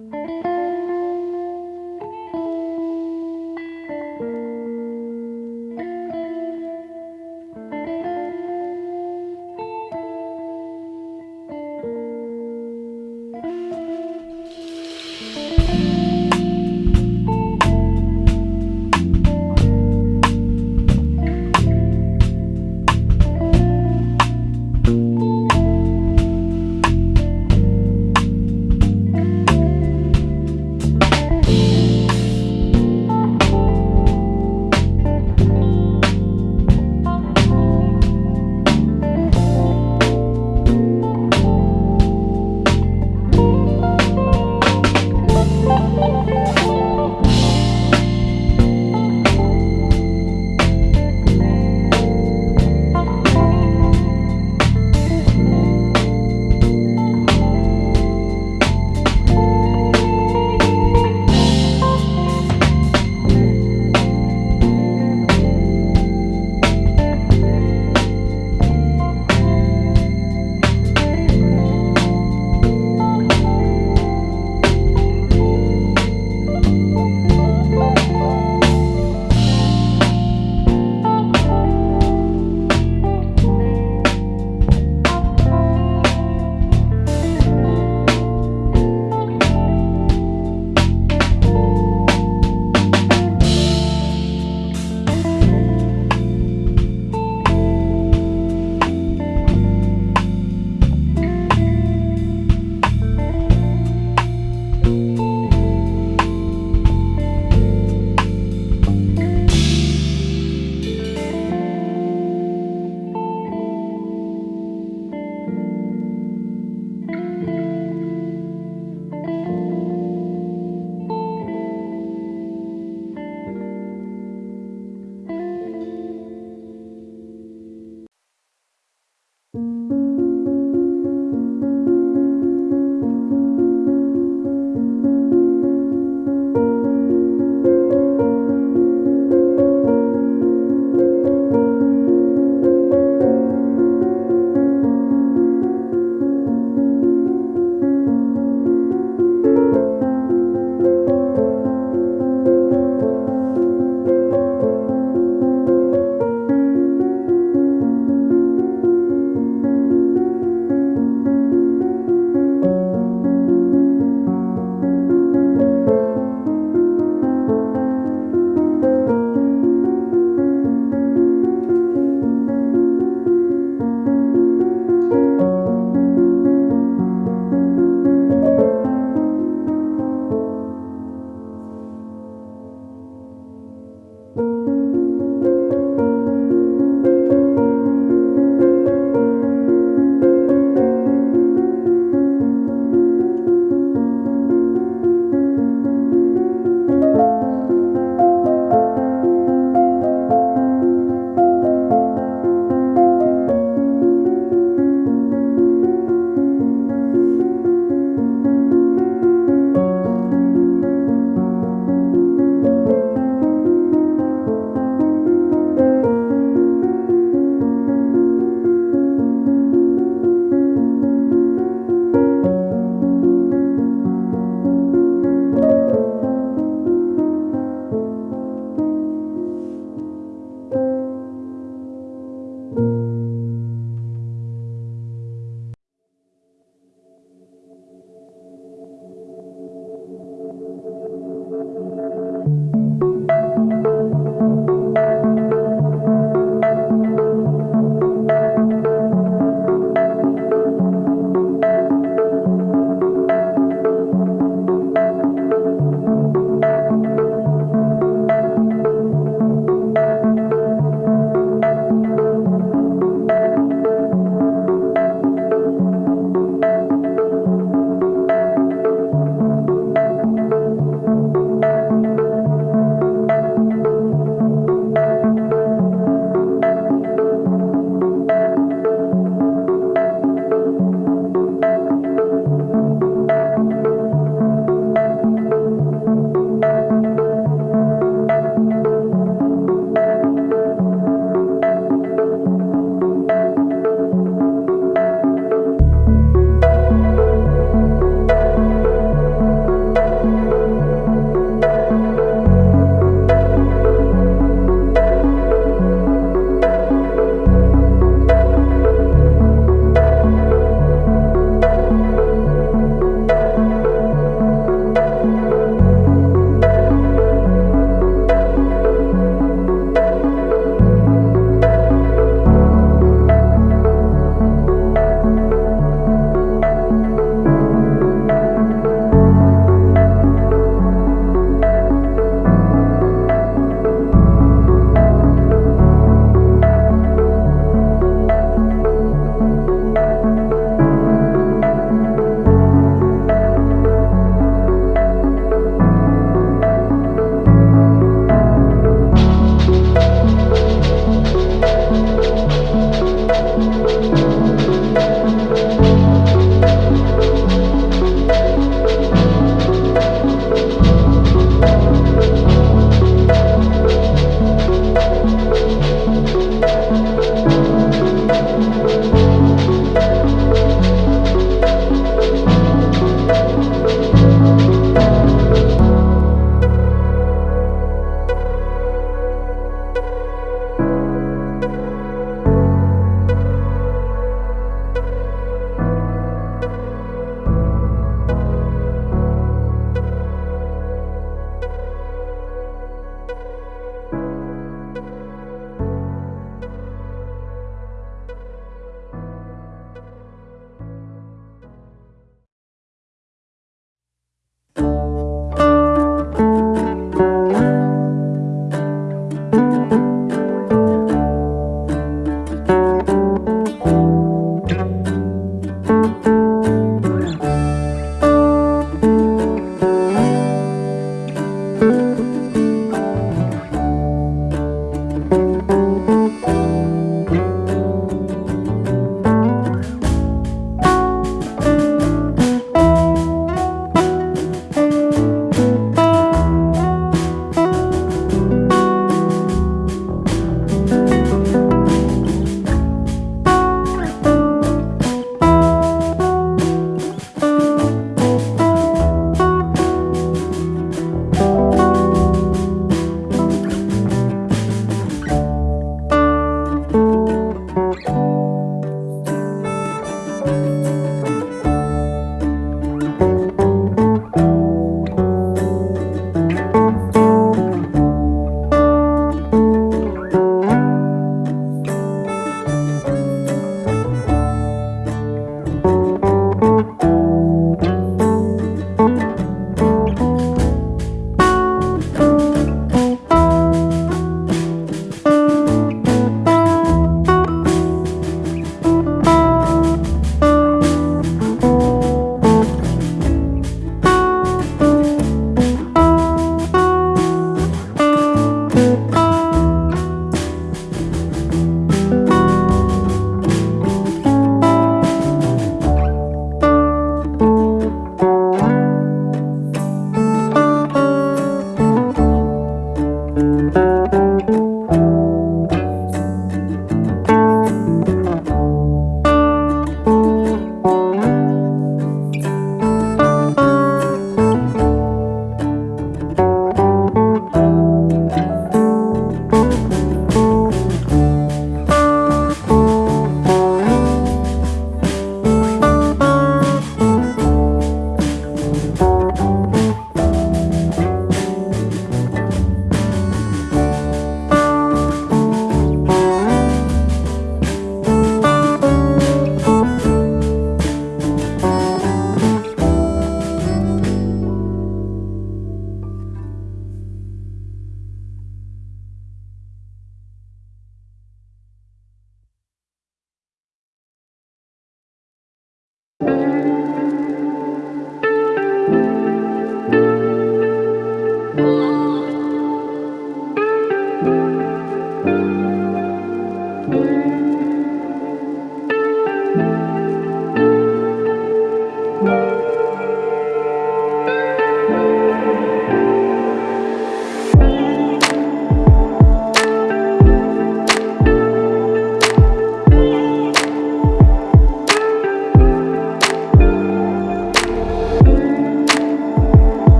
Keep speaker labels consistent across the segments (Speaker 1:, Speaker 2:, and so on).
Speaker 1: Música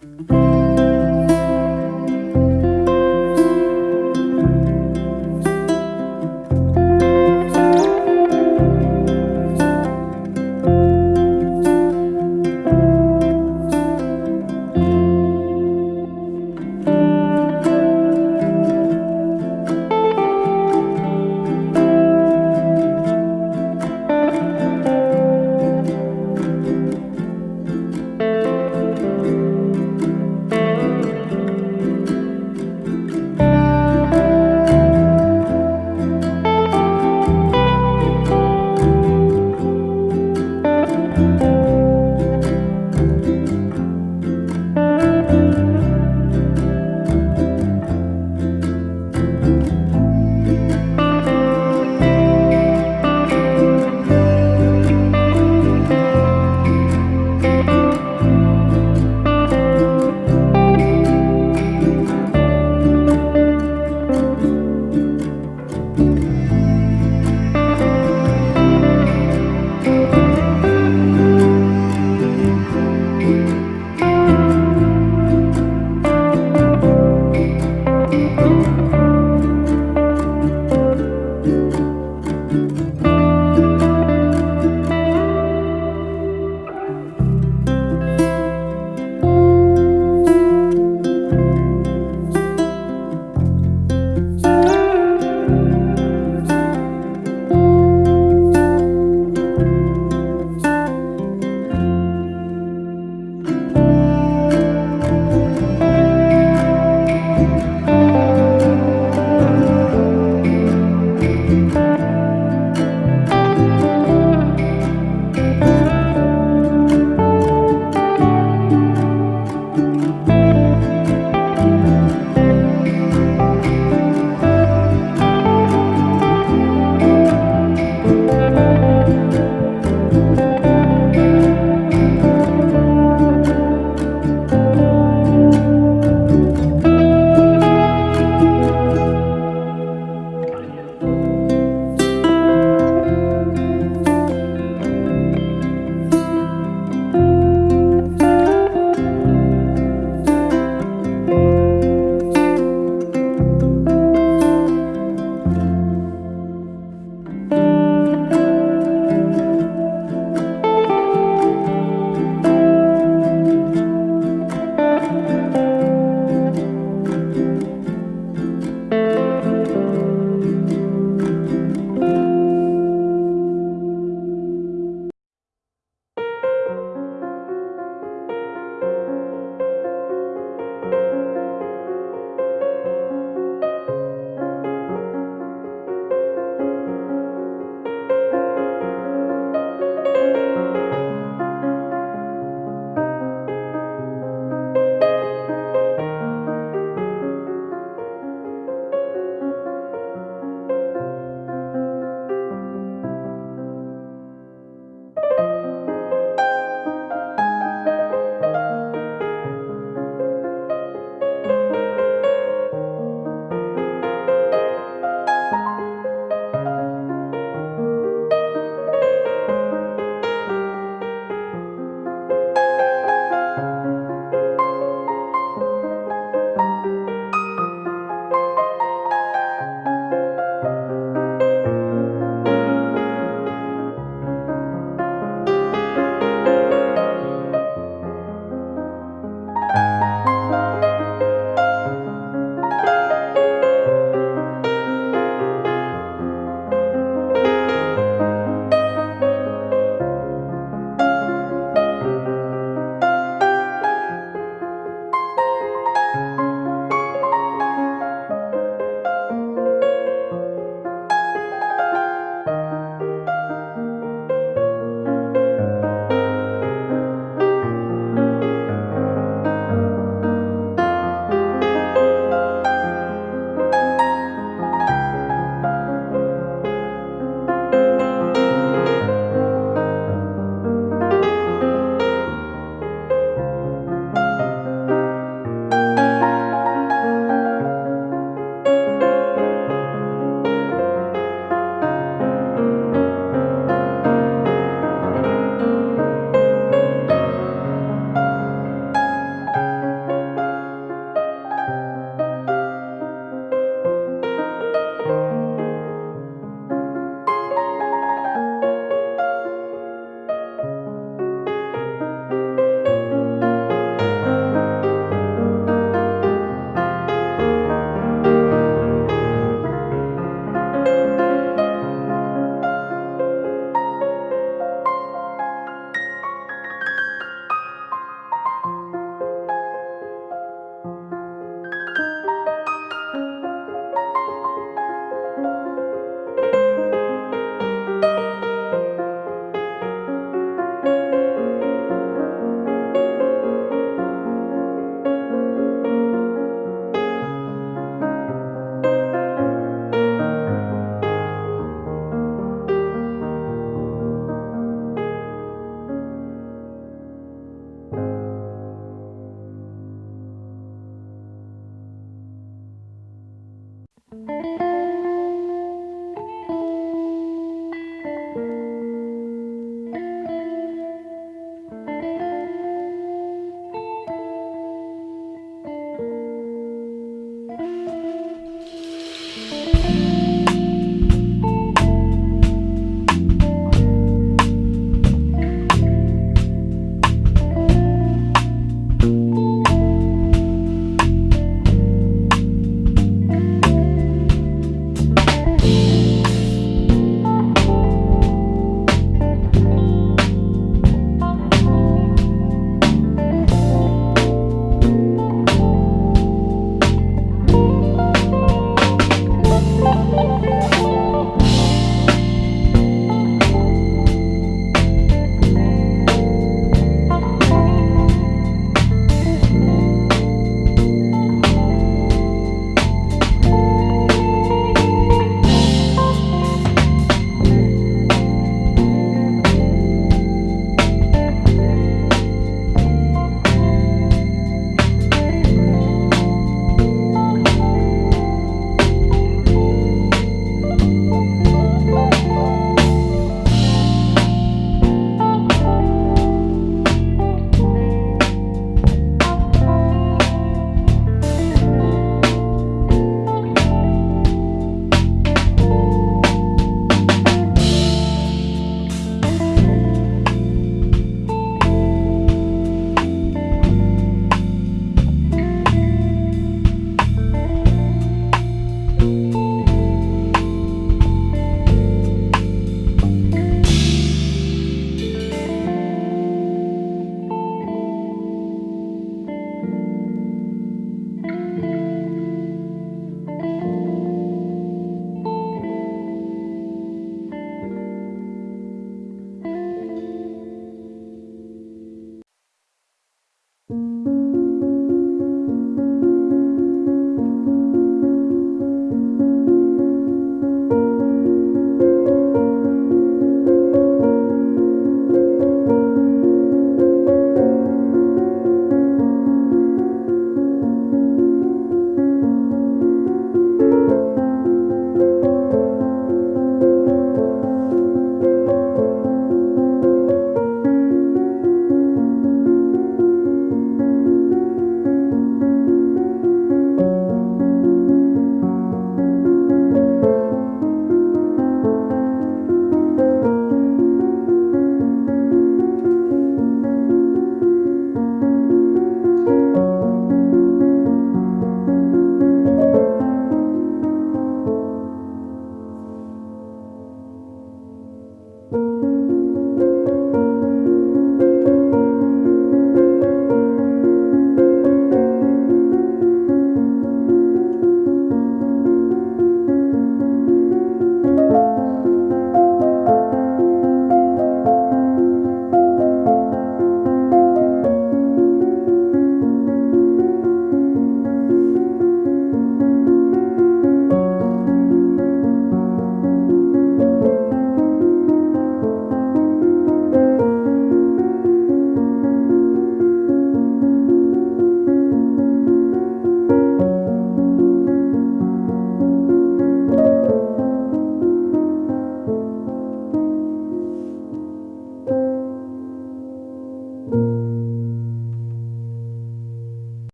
Speaker 1: Thank you.